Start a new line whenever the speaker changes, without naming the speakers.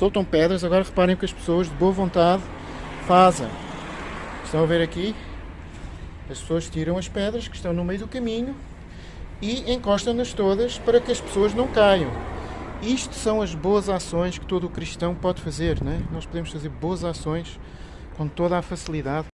soltam pedras. Agora reparem o que as pessoas de boa vontade fazem. Estão a ver aqui? As pessoas tiram as pedras que estão no meio do caminho e encostam-nas todas para que as pessoas não caiam. Isto são as boas ações que todo cristão pode fazer, não é? Nós podemos fazer boas ações com toda a facilidade.